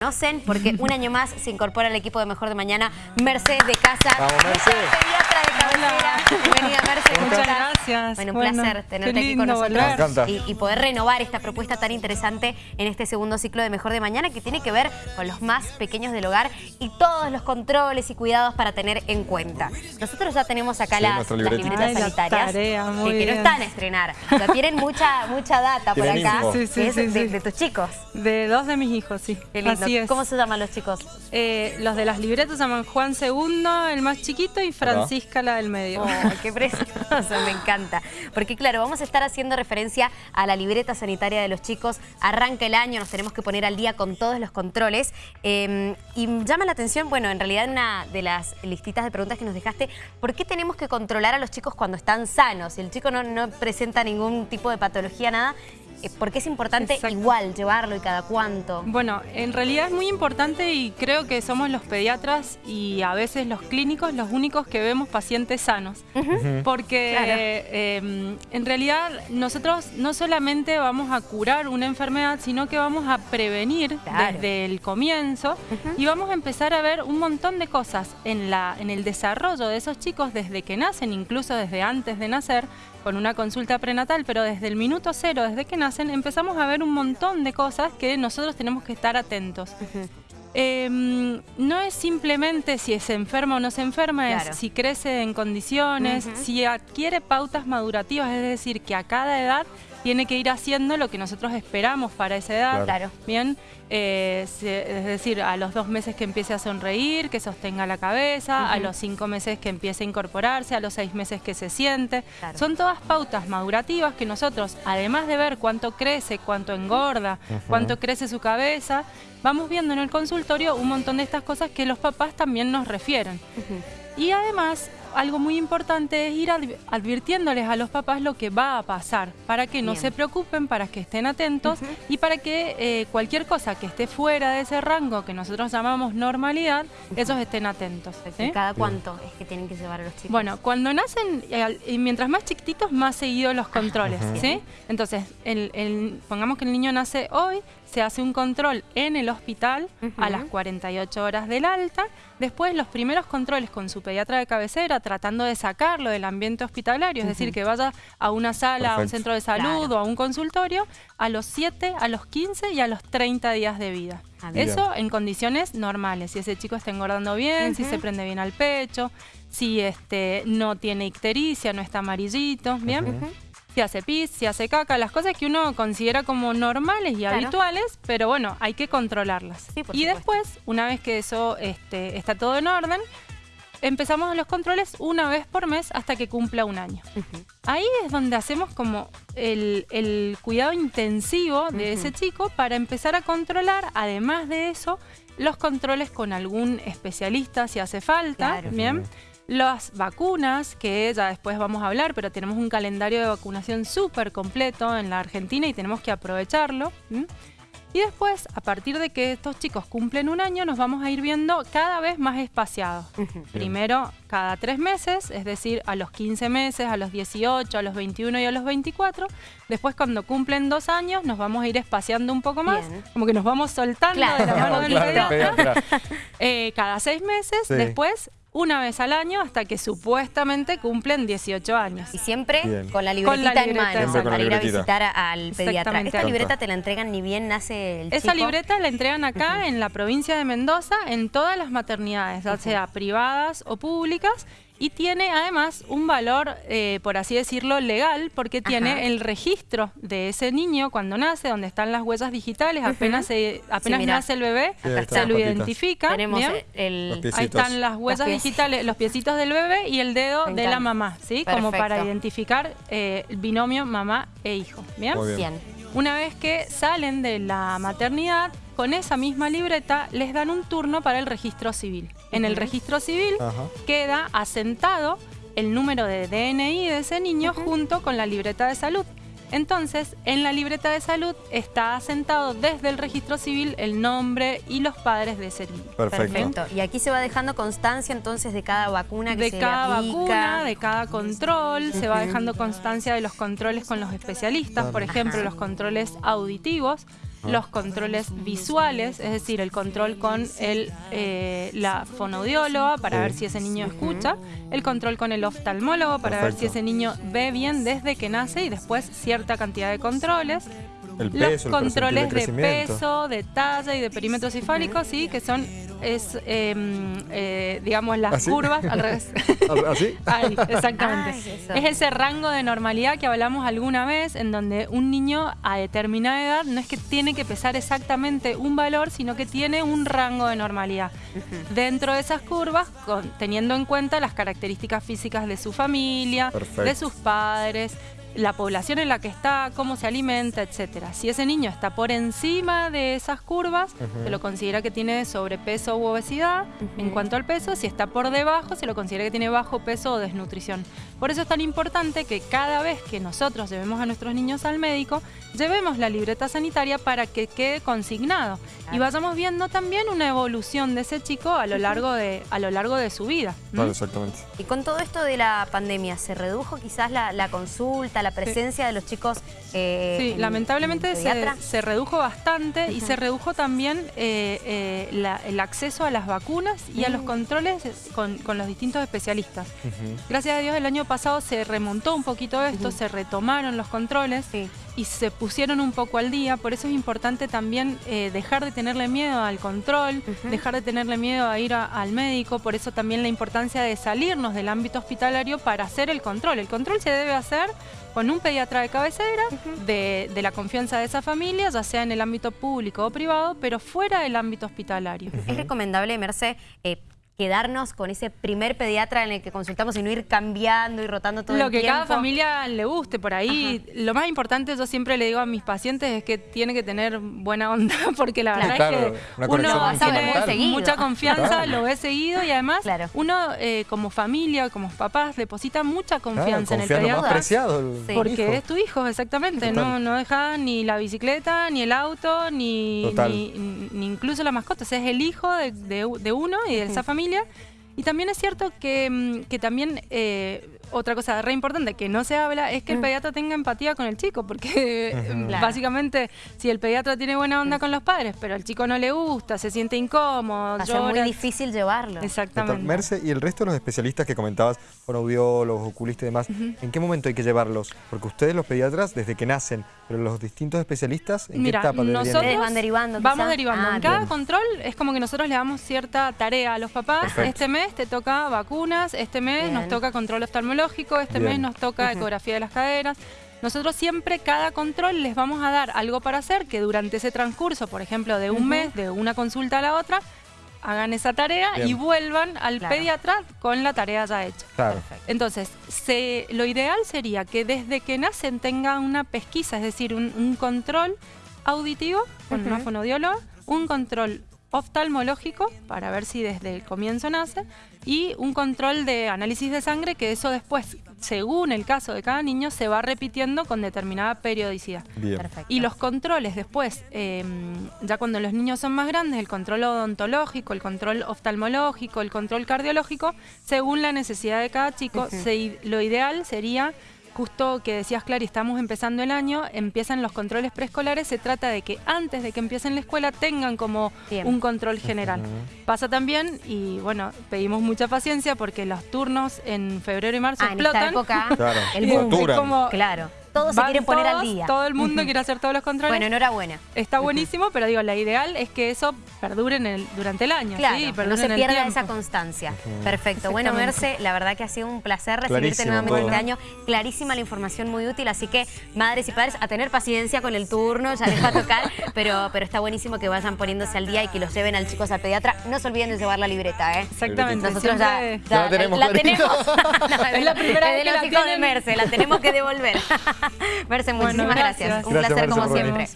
conocen porque un año más se incorpora al equipo de Mejor de Mañana Mercedes de Casa. Vamos, Mercedes. de. Bienvenida, Mercedes. Muchas gracias. Bueno, un Bueno, placer tenerte aquí con nosotros y, y poder renovar esta propuesta tan interesante en este segundo ciclo de Mejor de Mañana que tiene que ver con los más pequeños del hogar y todos los controles y cuidados para tener en cuenta. Nosotros ya tenemos acá Sí, las, las libretas Ay, la sanitarias tarea, muy que, que no están a estrenar. Ya tienen mucha, mucha data por acá. Sí, sí, es sí, de, sí. de tus chicos. De dos de mis hijos, sí. Qué lindo. Así es. ¿Cómo se llaman los chicos? Eh, los de las libretas se llaman Juan II, el más chiquito, y Francisca, la del medio. Oh, qué precioso, me encanta. Porque claro, vamos a estar haciendo referencia a la libreta sanitaria de los chicos. Arranca el año, nos tenemos que poner al día con todos los controles. Eh, y llama la atención, bueno, en realidad una de las listitas de preguntas que nos dejaste, ¿por qué tenemos que controlar a los chicos cuando están sanos? Si el chico no, no presenta ningún tipo de patología, nada, eh, ¿por qué es importante Exacto. igual llevarlo y cada cuánto? Bueno, en realidad es muy importante y creo que somos los pediatras y a veces los clínicos los únicos que vemos pacientes sanos. Porque Claro. eh, en realidad nosotros no solamente vamos a curar una enfermedad, sino que vamos a prevenir Claro. desde el comienzo y vamos a empezar a ver un montón de cosas en, la, en el desarrollo de esos chicos desde que nacen, incluso desde antes de nacer, con una consulta prenatal, pero desde el minuto cero, desde que nacen, empezamos a ver un montón de cosas que nosotros tenemos que estar atentos. Eh, no es simplemente si se enferma o no se enferma, Claro. es si crece en condiciones, si adquiere pautas madurativas, es decir, que a cada edad tiene que ir haciendo lo que nosotros esperamos para esa edad. Claro. Bien, Eh, es decir, a los dos meses que empiece a sonreír, que sostenga la cabeza, a los cinco meses que empiece a incorporarse, a los seis meses que se siente. Claro. Son todas pautas madurativas que nosotros, además de ver cuánto crece, cuánto engorda, cuánto crece su cabeza, vamos viendo en el consultorio un montón de estas cosas que los papás también nos refieren. Y además, algo muy importante es ir advi- advirtiéndoles a los papás lo que va a pasar, para que no Bien. se preocupen, para que estén atentos y para que eh, cualquier cosa que esté fuera de ese rango que nosotros llamamos normalidad, ellos estén atentos. ¿sí? ¿Cada cuánto es que tienen que llevar a los chicos? Bueno, cuando nacen, eh, y mientras más chiquititos, más seguidos los controles, ¿sí? Entonces, el- el- pongamos que el niño nace hoy, se hace un control en el hospital a las 48 horas del alta, después los primeros controles con su pediatra de cabecera, tratando de sacarlo del ambiente hospitalario, es decir, que vaya a una sala, a un centro de salud Claro. o a un consultorio, a los 7, a los 15 y a los 30 días de vida. Ah. Eso en condiciones normales, si ese chico está engordando bien, si se prende bien al pecho, si este no tiene ictericia, no está amarillito, ¿bien? Si hace pis, si hace caca, las cosas que uno considera como normales y Claro. habituales, pero bueno, hay que controlarlas. Sí, y supuesto. después, una vez que eso este, está todo en orden, empezamos los controles una vez por mes hasta que cumpla un año. Ahí es donde hacemos como el, el cuidado intensivo de ese chico para empezar a controlar, además de eso, los controles con algún especialista si hace falta, Claro. ¿bien? Las vacunas, que ya después vamos a hablar, pero tenemos un calendario de vacunación súper completo en la Argentina y tenemos que aprovecharlo. Y después, a partir de que estos chicos cumplen un año, nos vamos a ir viendo cada vez más espaciados. Primero, cada tres meses, es decir, a los 15 meses, a los 18, a los 21 y a los 24. Después, cuando cumplen dos años, nos vamos a ir espaciando un poco más, Bien. como que nos vamos soltando Claro. de la mano del Claro. Eh, cada seis meses, Sí. después una vez al año hasta que supuestamente cumplen 18 años. Y siempre Bien. con la Con la libretita en libreta. mano para ir a visitar al pediatra. Esta libreta te la entregan ni bien nace el Esa chico. libreta la entregan acá en la provincia de Mendoza en todas las maternidades, ya sea privadas o públicas, y tiene además un valor, eh, por así decirlo, legal, porque Ajá. tiene el registro de ese niño cuando nace, donde están las huellas digitales, apenas, se- apenas nace el bebé, Sí, se lo identifica. Tenemos. Ahí están las huellas digitales, los piecitos del bebé y el dedo de la mamá, ¿sí? Como para identificar eh, el binomio mamá e hijo. ¿bien? Muy. Bien. Una vez que salen de la maternidad, con esa misma libreta les dan un turno para el registro civil. En el registro civil Ajá. queda asentado el número de DNI de ese niño junto con la libreta de salud. Entonces, en la libreta de salud está asentado desde el registro civil el nombre y los padres de ese niño. Perfecto. Perfecto. Y aquí se va dejando constancia entonces de cada vacuna que de se cada aplica. vacuna, de cada control, se va dejando constancia de los controles con los especialistas, por ejemplo, Ajá. los controles auditivos. Los controles visuales, es decir, el control con el, eh, la fonoaudióloga para Sí. ver si ese niño escucha, el control con el oftalmólogo para ver si ese niño ve bien desde que nace y después cierta cantidad de controles. El Los el controles de peso, de talla y de perímetro cefálico, sí, que son, es, em, eh, digamos, las ¿Así? curvas, al revés. ¿Así? Ahí, exactamente. Ay, eso. es ese rango de normalidad que hablamos alguna vez, en donde un niño a determinada edad no es que tiene que pesar exactamente un valor, sino que tiene un rango de normalidad. Dentro de esas curvas, con- teniendo en cuenta las características físicas de su familia, Perfecto. de sus padres, la población en la que está, cómo se alimenta, etcétera. Si ese niño está por encima de esas curvas, se lo considera que tiene sobrepeso u obesidad. En cuanto al peso, si está por debajo, se lo considera que tiene bajo peso o desnutrición. Por eso es tan importante que cada vez que nosotros llevemos a nuestros niños al médico, llevemos la libreta sanitaria para que quede consignado y vayamos viendo también una evolución de ese chico a lo largo de, a lo largo de su vida. exactamente. Y con todo esto de la pandemia, ¿se redujo quizás la, la consulta, la presencia de los chicos? eh, Sí, en- lamentablemente en se, redujo bastante y se redujo también eh, eh, la- el acceso a las vacunas y a los controles con, con los distintos especialistas. Gracias a Dios el año pasado se remontó un poquito esto, se retomaron los controles Sí. Y se pusieron un poco al día. Por eso es importante también eh, dejar de tenerle miedo al control, dejar de tenerle miedo a ir a- al médico. Por eso también la importancia de salirnos del ámbito hospitalario para hacer el control. El control se debe hacer con un pediatra de cabecera, de, de la confianza de esa familia, ya sea en el ámbito público o privado, pero fuera del ámbito hospitalario. ¿Es recomendable, Merce, eh, quedarnos con ese primer pediatra en el que consultamos y no ir cambiando y rotando todo Lo el que tiempo? cada familia le guste por ahí. Lo más importante, yo siempre le digo a mis pacientes, es que tiene que tener buena onda, porque la Claro. verdad Claro, es que uno Lo seguido. mucha confianza, Claro. lo ve seguido y además Claro. uno eh, como familia, como papás, deposita mucha Claro, confianza en el lo más pediatra. preciado. el Sí. Porque hijo. es tu hijo, exactamente. Total. No, no deja ni la bicicleta, ni el auto, ni, ni, ni incluso la mascota. O sea, es el hijo de, de- de uno y de esa familia. Y también es cierto que, mm, que también eh, otra cosa re importante que no se habla es que el Mm. pediatra tenga empatía con el chico, porque mm, Claro. básicamente si el pediatra tiene buena onda con los padres, pero al chico no le gusta, se siente incómodo, Va a ser muy difícil llevarlo. Exactamente. Merce, y el resto de los especialistas que comentabas, fonoaudiólogos, oculistas y demás, ¿en qué momento hay que llevarlos? Porque ustedes los pediatras desde que nacen, pero los distintos especialistas, ¿en Mira, qué etapa nosotros van derivando, Vamos derivando. Ah, en cada bien. control es como que nosotros le damos cierta tarea a los papás. Perfecto. Este mes te toca vacunas, este mes Bien. nos toca control oftalmológico, este Bien. mes nos toca ecografía de las caderas. Nosotros siempre, cada control, les vamos a dar algo para hacer que durante ese transcurso, por ejemplo, de un mes, de una consulta a la otra, hagan esa tarea y vuelvan al Claro. pediatra con la tarea ya hecha. Claro. Perfecto. Entonces, se- lo ideal sería que desde que nacen tengan una pesquisa, es decir, un, un control auditivo con una Ujú. fonoaudióloga, un control oftalmológico para ver si desde el comienzo nace y un control de análisis de sangre que eso después, según el caso de cada niño, se va repitiendo con determinada periodicidad. Bien. Perfecto. Y los controles después, eh, ya cuando los niños son más grandes, el control odontológico, el control oftalmológico, el control cardiológico, según la necesidad de cada chico, se- lo ideal sería, justo que decías, Clary, estamos empezando el año, empiezan los controles preescolares, se trata de que antes de que empiecen la escuela tengan como Bien. un control general. Pasa también, y bueno, pedimos mucha paciencia porque los turnos en febrero y marzo Ah, en esta explotan. época, Claro. el boom. como- Claro. Todos se quieren poner al día. Todo el mundo quiere hacer todos los controles. Bueno, enhorabuena. Está buenísimo, pero digo, la ideal es que eso perdure en el, durante el año. Claro, ¿sí? no se pierda esa constancia. Perfecto. Bueno. Merce, la verdad que ha sido un placer recibirte Clarísimo nuevamente todo. este año. Clarísima la información, muy útil. Así que, madres y padres, a tener paciencia con el turno, ya les va a tocar. pero, pero está buenísimo que vayan poniéndose al día y que los lleven al chicos al pediatra. No se olviden de llevar la libreta, ¿eh? Exactamente. Nosotros ya, la tenemos la tenemos. No, Es la primera de vez que los la hijos de. Merce, la tenemos que devolver. Merce, Bueno, muchísimas gracias. gracias. Un Gracias, placer Merce, como siempre.